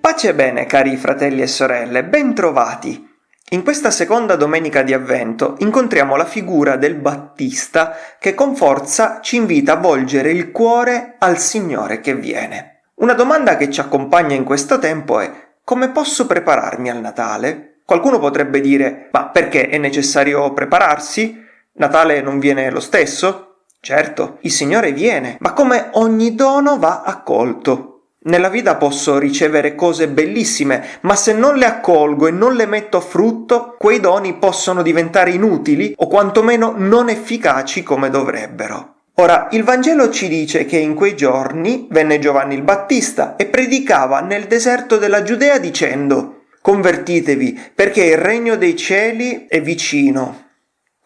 Pace e bene, cari fratelli e sorelle, bentrovati! In questa seconda domenica di Avvento incontriamo la figura del Battista che con forza ci invita a volgere il cuore al Signore che viene. Una domanda che ci accompagna in questo tempo è come posso prepararmi al Natale? Qualcuno potrebbe dire ma perché è necessario prepararsi? Natale non viene lo stesso? Certo, il Signore viene, ma come ogni dono va accolto. Nella vita posso ricevere cose bellissime, ma se non le accolgo e non le metto a frutto, quei doni possono diventare inutili o quantomeno non efficaci come dovrebbero. Ora, il Vangelo ci dice che in quei giorni venne Giovanni il Battista e predicava nel deserto della Giudea dicendo Convertitevi, perché il regno dei cieli è vicino.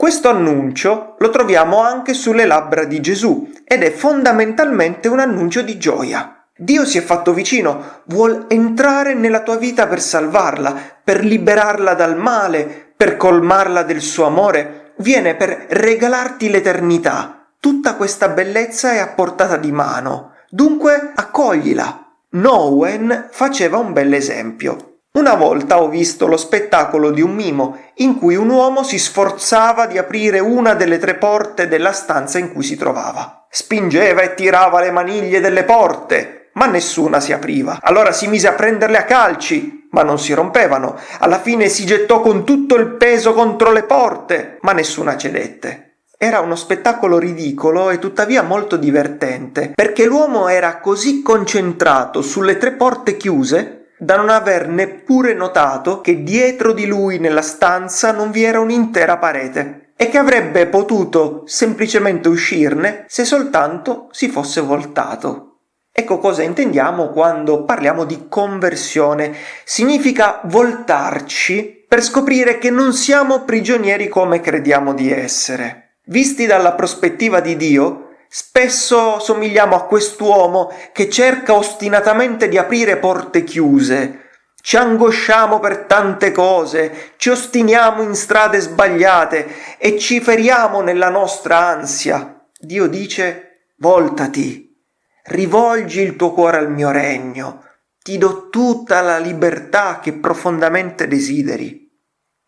Questo annuncio lo troviamo anche sulle labbra di Gesù ed è fondamentalmente un annuncio di gioia. Dio si è fatto vicino, vuol entrare nella tua vita per salvarla, per liberarla dal male, per colmarla del suo amore, viene per regalarti l'eternità. Tutta questa bellezza è a portata di mano, dunque accoglila. Nowen faceva un bell'esempio. Una volta ho visto lo spettacolo di un mimo in cui un uomo si sforzava di aprire una delle tre porte della stanza in cui si trovava. Spingeva e tirava le maniglie delle porte, ma nessuna si apriva. Allora si mise a prenderle a calci, ma non si rompevano. Alla fine si gettò con tutto il peso contro le porte, ma nessuna cedette. Era uno spettacolo ridicolo e tuttavia molto divertente, perché l'uomo era così concentrato sulle tre porte chiuse da non aver neppure notato che dietro di lui nella stanza non vi era un'intera parete e che avrebbe potuto semplicemente uscirne se soltanto si fosse voltato. Ecco cosa intendiamo quando parliamo di conversione. Significa voltarci per scoprire che non siamo prigionieri come crediamo di essere. Visti dalla prospettiva di Dio, Spesso somigliamo a quest'uomo che cerca ostinatamente di aprire porte chiuse. Ci angosciamo per tante cose, ci ostiniamo in strade sbagliate e ci feriamo nella nostra ansia. Dio dice, voltati, rivolgi il tuo cuore al mio regno, ti do tutta la libertà che profondamente desideri.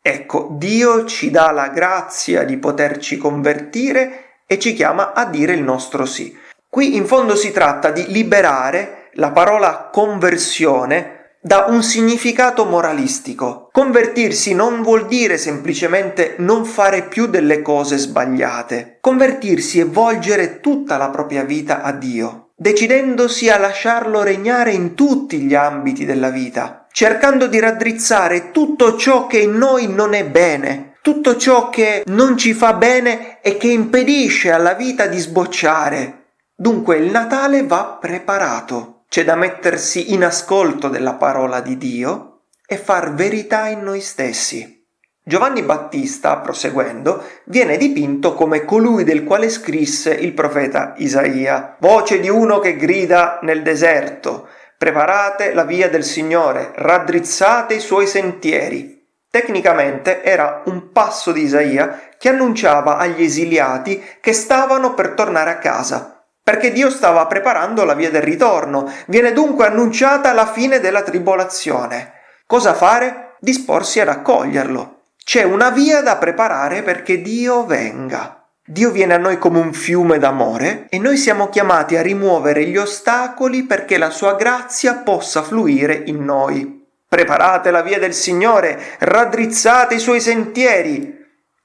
Ecco, Dio ci dà la grazia di poterci convertire e ci chiama a dire il nostro sì. Qui in fondo si tratta di liberare la parola conversione da un significato moralistico. Convertirsi non vuol dire semplicemente non fare più delle cose sbagliate. Convertirsi è volgere tutta la propria vita a Dio, decidendosi a lasciarlo regnare in tutti gli ambiti della vita, cercando di raddrizzare tutto ciò che in noi non è bene, tutto ciò che non ci fa bene e che impedisce alla vita di sbocciare. Dunque il Natale va preparato. C'è da mettersi in ascolto della parola di Dio e far verità in noi stessi. Giovanni Battista, proseguendo, viene dipinto come colui del quale scrisse il profeta Isaia. Voce di uno che grida nel deserto, preparate la via del Signore, raddrizzate i suoi sentieri. Tecnicamente era un passo di Isaia che annunciava agli esiliati che stavano per tornare a casa, perché Dio stava preparando la via del ritorno. Viene dunque annunciata la fine della tribolazione. Cosa fare? Disporsi ad accoglierlo. C'è una via da preparare perché Dio venga. Dio viene a noi come un fiume d'amore e noi siamo chiamati a rimuovere gli ostacoli perché la sua grazia possa fluire in noi. Preparate la via del Signore, raddrizzate i suoi sentieri.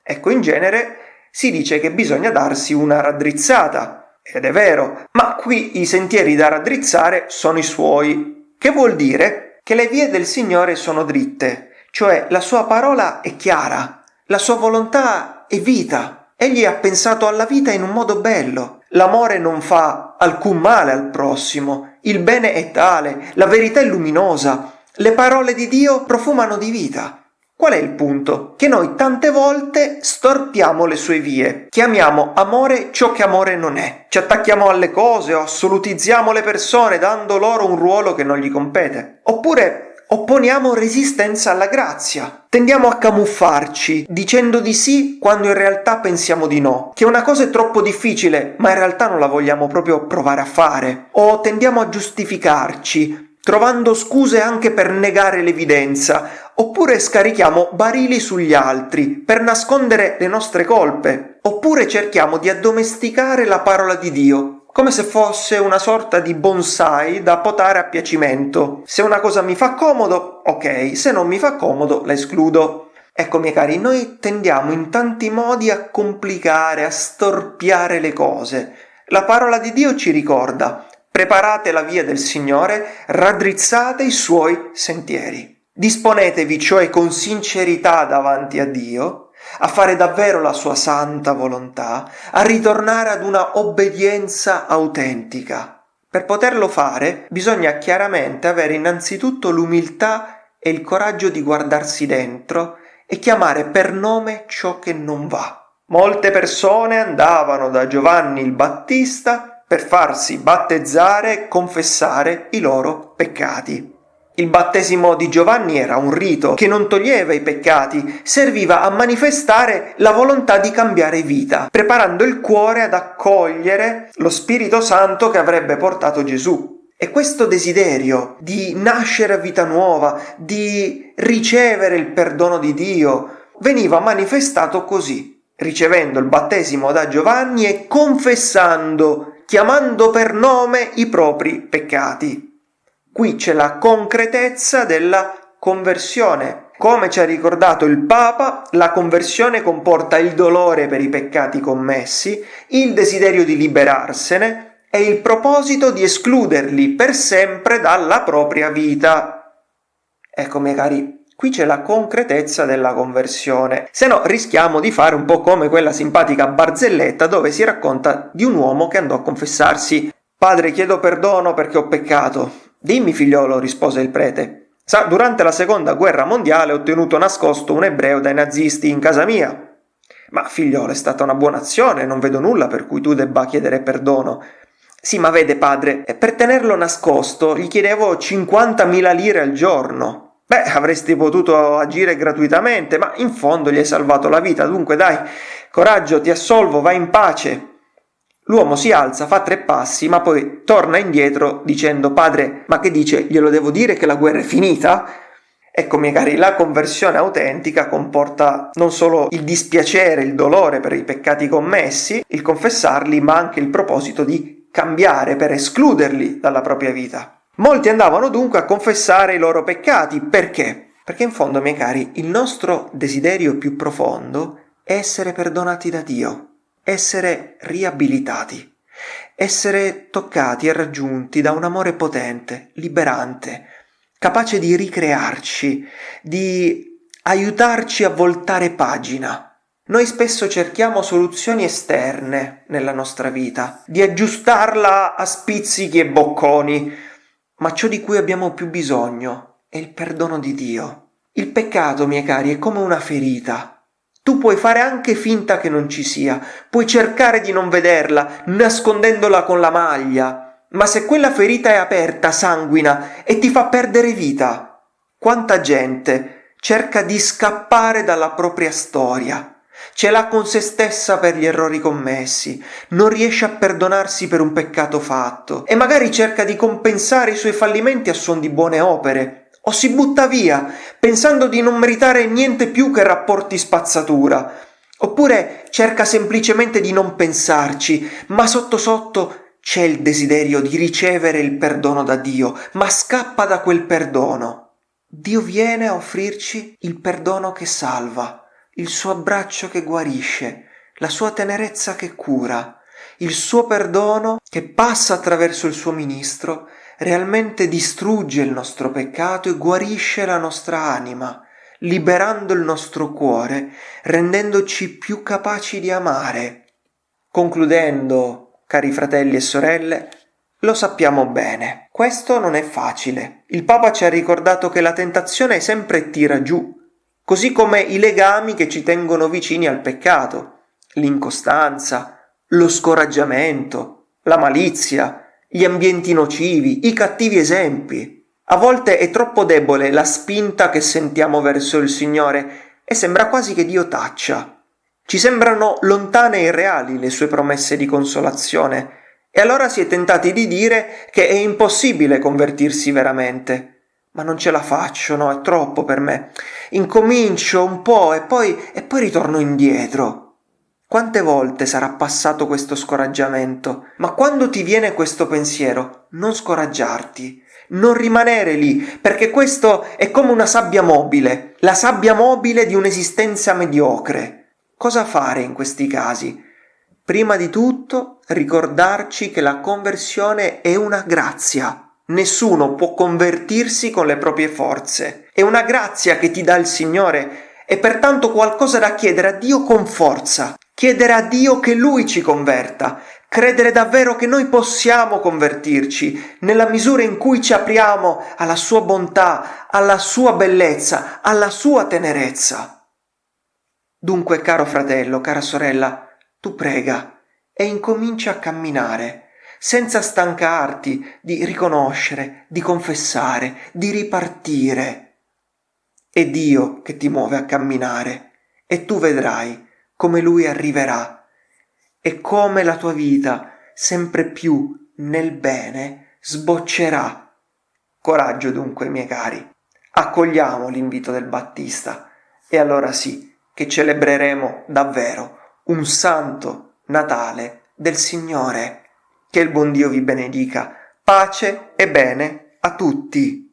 Ecco, in genere si dice che bisogna darsi una raddrizzata, ed è vero, ma qui i sentieri da raddrizzare sono i suoi, che vuol dire che le vie del Signore sono dritte, cioè la sua parola è chiara, la sua volontà è vita. Egli ha pensato alla vita in un modo bello. L'amore non fa alcun male al prossimo, il bene è tale, la verità è luminosa, le parole di Dio profumano di vita. Qual è il punto? Che noi tante volte storpiamo le sue vie, chiamiamo amore ciò che amore non è, ci attacchiamo alle cose o assolutizziamo le persone dando loro un ruolo che non gli compete. Oppure Opponiamo resistenza alla grazia. Tendiamo a camuffarci, dicendo di sì quando in realtà pensiamo di no, che una cosa è troppo difficile, ma in realtà non la vogliamo proprio provare a fare. O tendiamo a giustificarci, trovando scuse anche per negare l'evidenza, oppure scarichiamo barili sugli altri per nascondere le nostre colpe, oppure cerchiamo di addomesticare la parola di Dio come se fosse una sorta di bonsai da potare a piacimento. Se una cosa mi fa comodo, ok, se non mi fa comodo, la escludo. Ecco, miei cari, noi tendiamo in tanti modi a complicare, a storpiare le cose. La parola di Dio ci ricorda, preparate la via del Signore, raddrizzate i suoi sentieri. Disponetevi cioè con sincerità davanti a Dio a fare davvero la sua santa volontà, a ritornare ad una obbedienza autentica. Per poterlo fare bisogna chiaramente avere innanzitutto l'umiltà e il coraggio di guardarsi dentro e chiamare per nome ciò che non va. Molte persone andavano da Giovanni il Battista per farsi battezzare e confessare i loro peccati. Il battesimo di Giovanni era un rito che non toglieva i peccati, serviva a manifestare la volontà di cambiare vita, preparando il cuore ad accogliere lo Spirito Santo che avrebbe portato Gesù. E questo desiderio di nascere a vita nuova, di ricevere il perdono di Dio, veniva manifestato così, ricevendo il battesimo da Giovanni e confessando, chiamando per nome i propri peccati. Qui c'è la concretezza della conversione. Come ci ha ricordato il Papa, la conversione comporta il dolore per i peccati commessi, il desiderio di liberarsene e il proposito di escluderli per sempre dalla propria vita. Ecco, miei cari, qui c'è la concretezza della conversione. Se no, rischiamo di fare un po' come quella simpatica barzelletta dove si racconta di un uomo che andò a confessarsi Padre, chiedo perdono perché ho peccato. Dimmi, figliolo, rispose il prete. Sa, durante la seconda guerra mondiale ho tenuto nascosto un ebreo dai nazisti in casa mia. Ma figliolo, è stata una buona azione, non vedo nulla per cui tu debba chiedere perdono. Sì, ma vede, padre, per tenerlo nascosto gli chiedevo 50.000 lire al giorno. Beh, avresti potuto agire gratuitamente, ma in fondo gli hai salvato la vita, dunque dai, coraggio, ti assolvo, vai in pace. L'uomo si alza, fa tre passi, ma poi torna indietro dicendo Padre, ma che dice? Glielo devo dire che la guerra è finita? Ecco, miei cari, la conversione autentica comporta non solo il dispiacere, il dolore per i peccati commessi, il confessarli, ma anche il proposito di cambiare per escluderli dalla propria vita. Molti andavano dunque a confessare i loro peccati. Perché? Perché in fondo, miei cari, il nostro desiderio più profondo è essere perdonati da Dio essere riabilitati, essere toccati e raggiunti da un amore potente, liberante, capace di ricrearci, di aiutarci a voltare pagina. Noi spesso cerchiamo soluzioni esterne nella nostra vita, di aggiustarla a spizzichi e bocconi, ma ciò di cui abbiamo più bisogno è il perdono di Dio. Il peccato, miei cari, è come una ferita. Tu puoi fare anche finta che non ci sia, puoi cercare di non vederla, nascondendola con la maglia, ma se quella ferita è aperta, sanguina e ti fa perdere vita, quanta gente cerca di scappare dalla propria storia, ce l'ha con se stessa per gli errori commessi, non riesce a perdonarsi per un peccato fatto. E magari cerca di compensare i suoi fallimenti a suon di buone opere, o si butta via, pensando di non meritare niente più che rapporti spazzatura, oppure cerca semplicemente di non pensarci, ma sotto sotto c'è il desiderio di ricevere il perdono da Dio, ma scappa da quel perdono. Dio viene a offrirci il perdono che salva, il suo abbraccio che guarisce, la sua tenerezza che cura, il suo perdono che passa attraverso il suo ministro realmente distrugge il nostro peccato e guarisce la nostra anima, liberando il nostro cuore, rendendoci più capaci di amare. Concludendo, cari fratelli e sorelle, lo sappiamo bene, questo non è facile. Il Papa ci ha ricordato che la tentazione sempre tira giù, così come i legami che ci tengono vicini al peccato, l'incostanza, lo scoraggiamento, la malizia, gli ambienti nocivi, i cattivi esempi. A volte è troppo debole la spinta che sentiamo verso il Signore e sembra quasi che Dio taccia. Ci sembrano lontane e irreali le sue promesse di consolazione e allora si è tentati di dire che è impossibile convertirsi veramente. Ma non ce la faccio, no, è troppo per me. Incomincio un po' e poi, e poi ritorno indietro. Quante volte sarà passato questo scoraggiamento? Ma quando ti viene questo pensiero, non scoraggiarti, non rimanere lì, perché questo è come una sabbia mobile, la sabbia mobile di un'esistenza mediocre. Cosa fare in questi casi? Prima di tutto ricordarci che la conversione è una grazia. Nessuno può convertirsi con le proprie forze. È una grazia che ti dà il Signore e pertanto qualcosa da chiedere a Dio con forza chiedere a Dio che Lui ci converta, credere davvero che noi possiamo convertirci nella misura in cui ci apriamo alla Sua bontà, alla Sua bellezza, alla Sua tenerezza. Dunque, caro fratello, cara sorella, tu prega e incomincia a camminare, senza stancarti di riconoscere, di confessare, di ripartire. È Dio che ti muove a camminare e tu vedrai come lui arriverà e come la tua vita sempre più nel bene sboccerà. Coraggio dunque, miei cari, accogliamo l'invito del Battista e allora sì che celebreremo davvero un santo Natale del Signore. Che il buon Dio vi benedica. Pace e bene a tutti.